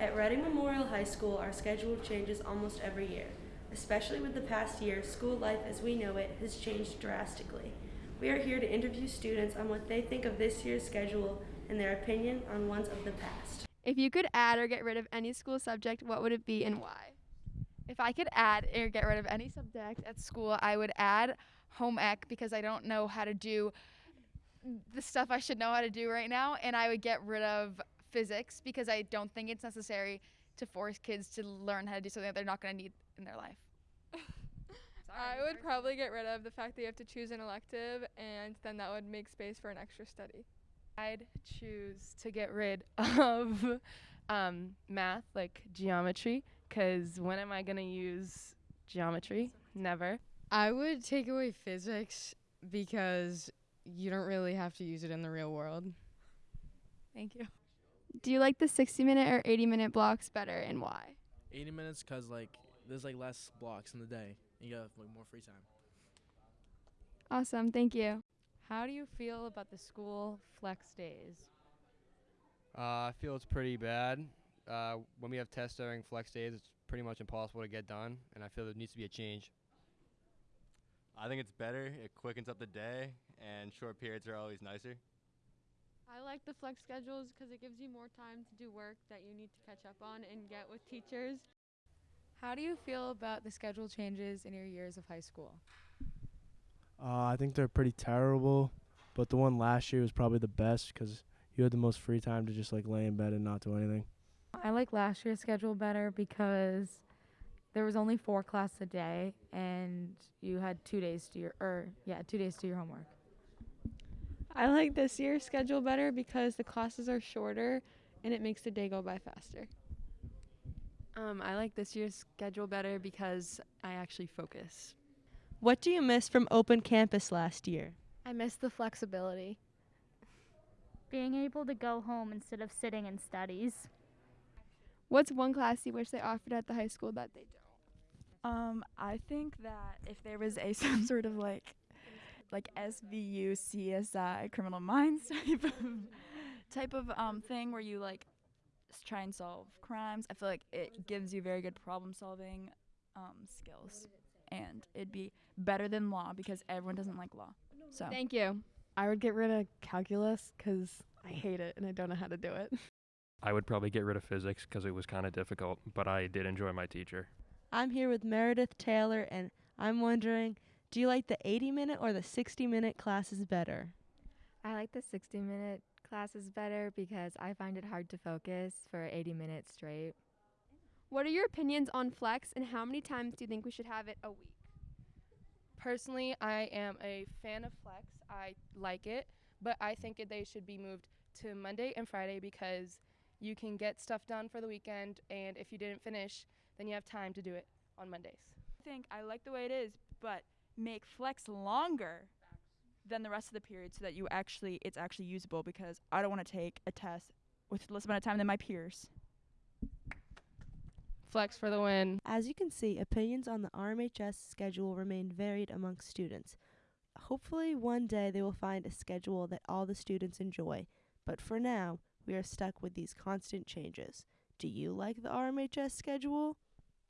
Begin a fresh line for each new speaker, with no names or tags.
At Reading Memorial High School, our schedule changes almost every year. Especially with the past year, school life as we know it has changed drastically. We are here to interview students on what they think of this year's schedule and their opinion on ones of the past.
If you could add or get rid of any school subject, what would it be and why?
If I could add or get rid of any subject at school, I would add home ec because I don't know how to do the stuff I should know how to do right now, and I would get rid of physics because I don't think it's necessary to force kids to learn how to do something that they're not going to need in their life.
I would probably get rid of the fact that you have to choose an elective, and then that would make space for an extra study.
I'd choose to get rid of um, math, like geometry, because when am I going to use geometry? Never.
I would take away physics because you don't really have to use it in the real world.
Thank you.
Do you like the 60 minute or 80 minute blocks better and why?
80 minutes because like there's like less blocks in the day and you have like more free time
Awesome, thank you.
How do you feel about the school flex days?
Uh, I feel it's pretty bad. Uh, when we have tests during flex days, it's pretty much impossible to get done, and I feel there needs to be a change.
I think it's better. It quickens up the day, and short periods are always nicer.
I like the flex schedules because it gives you more time to do work that you need to catch up on and get with teachers.
How do you feel about the schedule changes in your years of high school?
Uh, I think they're pretty terrible, but the one last year was probably the best because you had the most free time to just like lay in bed and not do anything.
I like last year's schedule better because there was only four classes a day and you had two days to your or yeah two days to your homework.
I like this year's schedule better because the classes are shorter and it makes the day go by faster.
Um, I like this year's schedule better because I actually focus.
What do you miss from Open Campus last year?
I miss the flexibility.
Being able to go home instead of sitting in studies.
What's one class you wish they offered at the high school that they don't?
Um, I think that if there was a some sort of like like SVU CSI criminal minds type of type of um thing where you like s- try and solve crimes, I feel like it gives you very good problem solving um skills. And it'd be better than law because everyone doesn't like law. So
Thank you.
I would get rid of calculus because I hate it and I don't know how to do it.
I would probably get rid of physics because it was kind of difficult, but I did enjoy my teacher.
I'm here with Meredith Taylor, and I'm wondering do you like the 80 minute or the 60 minute classes better?
I like the 60 minute classes better because I find it hard to focus for 80 minutes straight.
What are your opinions on flex and how many times do you think we should have it a week?
Personally, I am a fan of flex. I like it, but I think it, they should be moved to Monday and Friday because you can get stuff done for the weekend, and if you didn't finish, then you have time to do it on Mondays.
I think I like the way it is, but make flex longer than the rest of the period so that you actually it's actually usable because I don't want to take a test with less amount of time than my peers.
Flex for the win.
As you can see, opinions on the RMHS schedule remain varied among students. Hopefully, one day they will find a schedule that all the students enjoy, but for now, we are stuck with these constant changes. Do you like the RMHS schedule?